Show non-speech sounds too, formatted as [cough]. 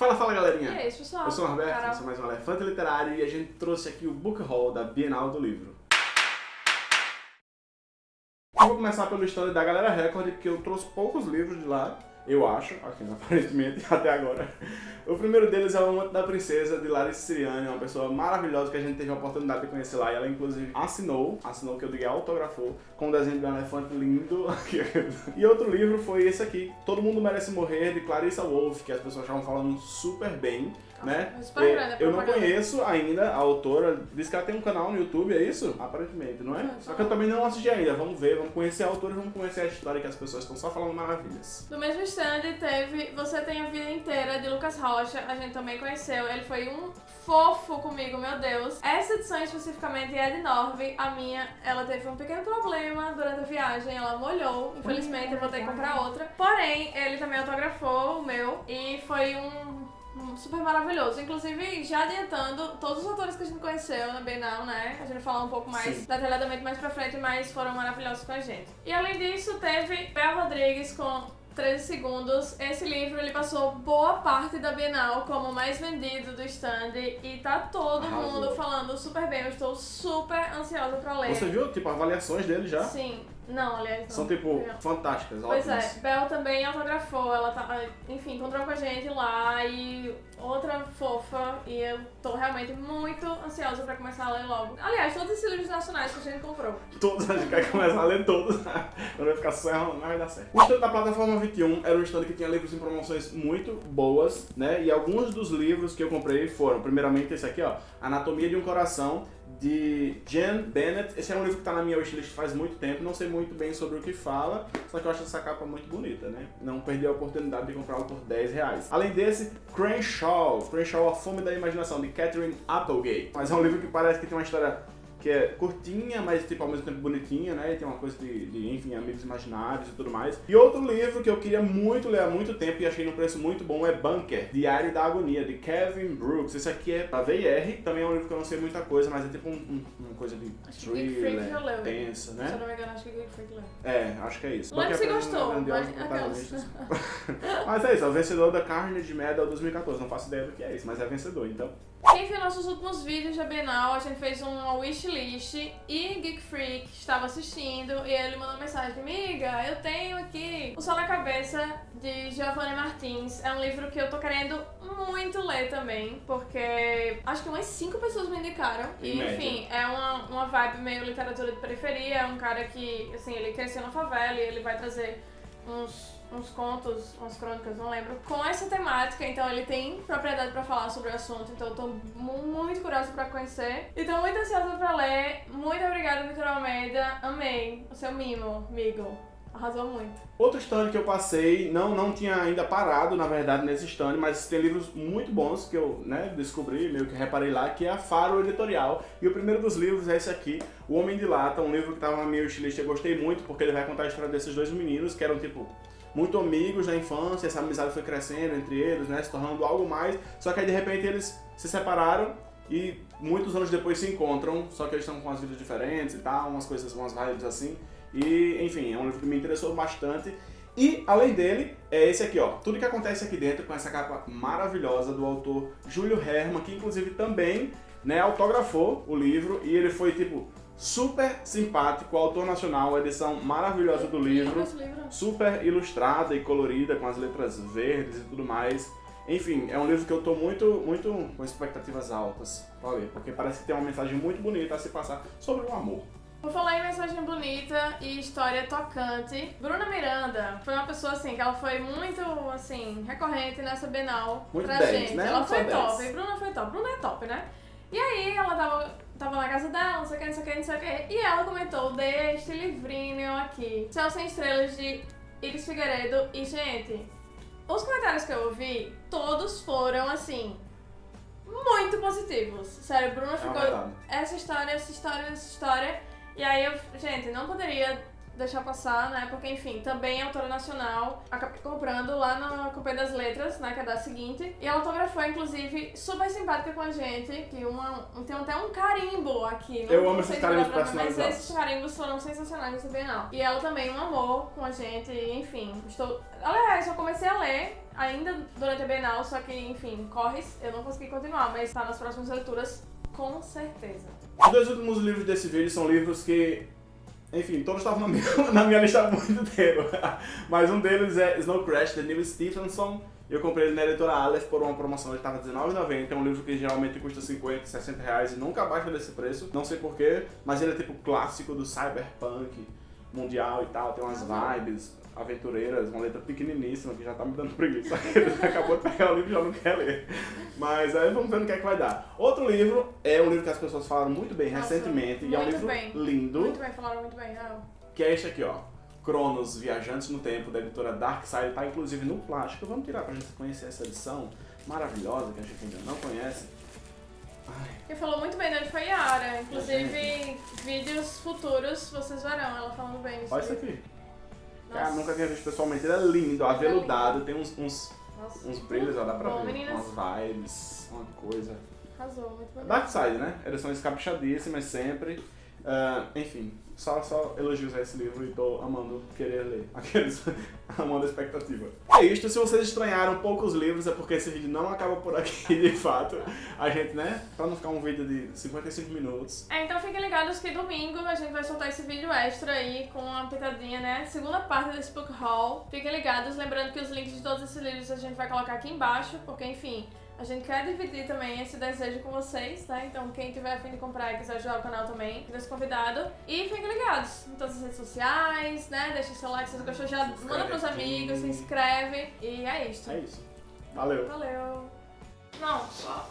Fala, fala galerinha! E isso, pessoal. Eu sou o Roberto, Carol. eu sou mais um Elefante Literário e a gente trouxe aqui o Book Haul da Bienal do Livro. Eu vou começar pelo stand da Galera Record, porque eu trouxe poucos livros de lá, eu acho, aqui [laughs] aparentemente, até agora. O primeiro deles é O Amante da Princesa, de Larissa Siriani, uma pessoa maravilhosa que a gente teve a oportunidade de conhecer lá, e ela inclusive assinou, assinou que eu digo autografou, com um desenho de um elefante lindo. [laughs] e outro livro foi esse aqui, Todo Mundo Merece Morrer, de Clarissa Wolff, que as pessoas estavam falando super bem, né? Super grande a eu não conheço ainda a autora, diz que ela tem um canal no YouTube, é isso? Aparentemente, não é? Não, Só que eu também não assisti ainda, vamos ver, vamos conhecer a autora e vamos conhecer a história que as pessoas estão só falando maravilhas. Do mesmo stand teve Você Tem a Vida Inteira, de Lucas Rocha, a gente também conheceu. Ele foi um fofo comigo, meu Deus. Essa edição especificamente é de Norve, a minha, ela teve um pequeno problema durante a viagem, ela molhou. Infelizmente eu vou ter que comprar outra. Porém, ele também autografou o meu e foi um um super maravilhoso. Inclusive, já adiantando, todos os autores que a gente conheceu na Bienal, né? A gente falar um pouco mais Sim. detalhadamente mais pra frente, mas foram maravilhosos com a gente. E além disso, teve Bel Rodrigues com 13 segundos. Esse livro ele passou boa parte da Bienal como mais vendido do stand e tá todo Arrasou. mundo falando super bem. Eu estou super ansiosa pra ler. Você viu, tipo, avaliações dele já? Sim. Não, aliás, não. São, tipo, Não. fantásticas, Pois ótimas. é, Bel também autografou, ela tá, enfim, encontrou com a gente lá e outra fofa e eu tô realmente muito ansiosa pra começar a ler logo. Aliás, todos esses livros nacionais que a gente comprou. [laughs] Todos, a gente quer começar a ler todos. [laughs] Quando vai ficar só enrolando, mas vai dar certo. O stand da plataforma 21 era um stand que tinha livros em promoções muito boas, né? E alguns dos livros que eu comprei foram, primeiramente, esse aqui, ó, Anatomia de um Coração, de Jen Bennett. Esse é um livro que tá na minha wishlist faz muito tempo, não sei muito bem sobre o que fala, só que eu acho essa capa muito bonita, né? Não perdi a oportunidade de comprá-lo por 10 reais. Além desse, Crenshaw, Crenshaw, A Fome da Imaginação, de Catherine Applegate. Mas é um livro que parece que tem uma história que é curtinha, mas tipo ao mesmo tempo bonitinha, né? E tem uma coisa de, de, enfim, amigos imaginários e tudo mais. E outro livro que eu queria muito ler há muito tempo e achei num preço muito bom é Bunker, Diário da Agonia, de Kevin Brooks. Esse aqui é da VIR, também é um livro que eu não sei muita coisa, mas é tipo um- um- uma coisa de Acho thriller, leu. tensa, Se eu né? não me engano, acho que Geek Freak leu. É, acho que é isso. Lembro se mim, gostou, mas. [laughs] Mas é isso, é o vencedor da Carnage Medal 2014. Não faço ideia do que é isso, mas é vencedor, então. Quem viu nossos últimos vídeos da Bienal, a gente fez uma wishlist e Geek Freak estava assistindo e ele mandou mensagem, amiga, eu tenho aqui O Sol na Cabeça, de Giovanni Martins. É um livro que eu tô querendo muito ler também, porque acho que umas cinco pessoas me indicaram. E, enfim, é uma, uma vibe meio literatura de periferia, é um cara que, assim, ele cresceu na favela e ele vai trazer uns, uns contos, umas crônicas, não lembro, com essa temática, então ele tem propriedade pra falar sobre o assunto, então eu tô mu- muito curiosa pra conhecer. E tô muito ansiosa pra ler. Muito obrigada, Vitor Almeida. Amei o seu mimo, amigo. Arrasou muito. Outro stand que eu passei, não, não tinha ainda parado, na verdade, nesse stand, mas tem livros muito bons que eu né, descobri, meio que reparei lá, que é a Faro Editorial. E o primeiro dos livros é esse aqui, O Homem de Lata, um livro que estava na minha wishlist eu gostei muito, porque ele vai contar a história desses dois meninos, que eram, tipo, muito amigos na infância, essa amizade foi crescendo entre eles, né, se tornando algo mais, só que aí de repente eles se separaram e muitos anos depois se encontram, só que eles estão com as vidas diferentes e tal, umas coisas, umas vibes assim. E, enfim, é um livro que me interessou bastante. E, além dele, é esse aqui, ó. Tudo que acontece aqui dentro, com essa capa maravilhosa do autor Júlio Herman, que inclusive também né, autografou o livro. E ele foi, tipo, super simpático, autor nacional, edição maravilhosa do livro. Super ilustrada e colorida, com as letras verdes e tudo mais. Enfim, é um livro que eu tô muito, muito com expectativas altas pra ler, porque parece que tem uma mensagem muito bonita a se passar sobre o amor. Por falar em mensagem bonita e história tocante, Bruna Miranda foi uma pessoa assim que ela foi muito assim recorrente nessa Bienal Muito pra 10, gente. né? Ela foi 10. top, e Bruna foi top. Bruna é top, né? E aí ela tava, tava na casa dela, não sei o que, não sei o que, não sei o que, e ela comentou deste livrinho aqui, Céu Sem Estrelas de Iris Figueiredo, e gente, os comentários que eu ouvi, todos foram assim, muito positivos. Sério, Bruna É ficou verdade. essa história, essa história, essa história. E aí eu, gente, não poderia deixar passar, né? Porque, enfim, também é autora nacional. Acabei comprando lá na Companhia das Letras, né? Que é da seguinte. E ela autografou, inclusive, super simpática com a gente. Que uma, tem até um carimbo aqui. Não, Eu amo esses carimbos ver, Mas personalizados. esses carimbos foram sensacionais nesse Bienal. E ela também um amor com a gente, enfim. Estou... Aliás, eu comecei a ler ainda durante a Bienal, só que, enfim, corres, eu não consegui continuar, mas tá nas próximas leituras, com certeza. Os dois últimos livros desse vídeo são livros que, enfim, todos estavam na minha, [laughs] na minha lista há muito tempo. [laughs] Mas um deles é Snow Crash, de Neil Stephenson. Eu comprei ele na editora Aleph por uma promoção, ele estava R$19,90. É um livro que geralmente custa 50, 60 reais e nunca baixa desse preço. Não sei porquê, mas ele é tipo clássico do cyberpunk mundial e tal. Tem umas vibes aventureiras, uma letra pequeniníssima que já tá me dando preguiça. [laughs] Acabou de pegar o livro e já não quer ler. Mas aí vamos ver no que é que vai dar. Outro livro é um livro que as pessoas falaram muito bem Nossa, recentemente e é um muito livro bem. lindo, Muito bem, falaram muito bem, não. que é este aqui, ó. Cronos, Viajantes no Tempo, da editora Darkside, tá inclusive no plástico. Vamos tirar pra gente conhecer essa edição maravilhosa que a gente ainda não conhece. Quem falou muito bem dele foi Yara. Inclusive, vídeos futuros vocês verão ela falando bem olha isso aqui. Nossa. Cara, nunca tinha visto pessoalmente. Ele é lindo, aveludado, tem uns, uns, Nossa. uns brilhos, ó, dá pra Bom, ver. meninas. Umas vibes, uma coisa. Arrasou, muito bem. Darkside, né? Edições caprichadíssimas sempre. Ah, enfim, só, só elogios a esse livro e tô amando querer ler. [laughs] Aqueles amando a expectativa. É isto, se vocês estranharam poucos livros é porque esse vídeo não acaba por aqui, [laughs] de fato. A gente, né, pra não ficar um vídeo de 55 minutos. É, então fiquem ligados que domingo a gente vai soltar esse vídeo extra aí com uma pitadinha, né? Segunda parte desse book haul. Fiquem ligados, lembrando que os links de todos esses livros a gente vai colocar aqui embaixo, porque enfim, a gente quer dividir também esse desejo com vocês, tá? Então quem tiver a fim de comprar e quiser ajudar o canal também, fica convidado. E fiquem ligados em todas as redes sociais, né? Deixa seu like se você gostou, já Se manda pros amigos, se inscreve. E é isso. É isso. Valeu. Valeu. Não, só